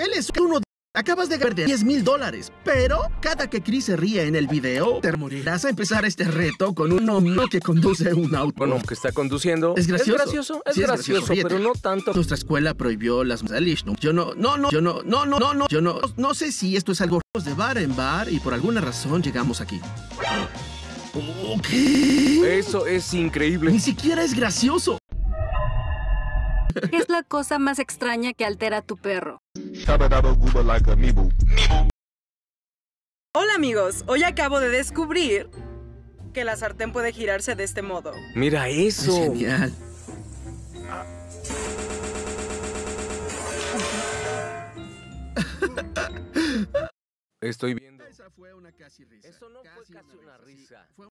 Él es uno de... Acabas de perder 10 mil dólares, pero cada que Chris se ríe en el video, te morirás a empezar este reto con un hombre que conduce un auto. Bueno, que está conduciendo. Es gracioso. Es gracioso, es Sí, es gracioso, gracioso. pero no tanto. Nuestra escuela prohibió las ¿no? Yo no, no, no, yo no, no, no, no, no, yo no, no sé si esto es algo de bar en bar y por alguna razón llegamos aquí. ¿Qué? Eso es increíble. Ni siquiera es gracioso. ¿Qué es la cosa más extraña que altera a tu perro? Hola amigos, hoy acabo de descubrir que la sartén puede girarse de este modo. Mira Es eso. genial. Estoy viendo. Esa fue una casi risa. Eso no fue Casi una risa.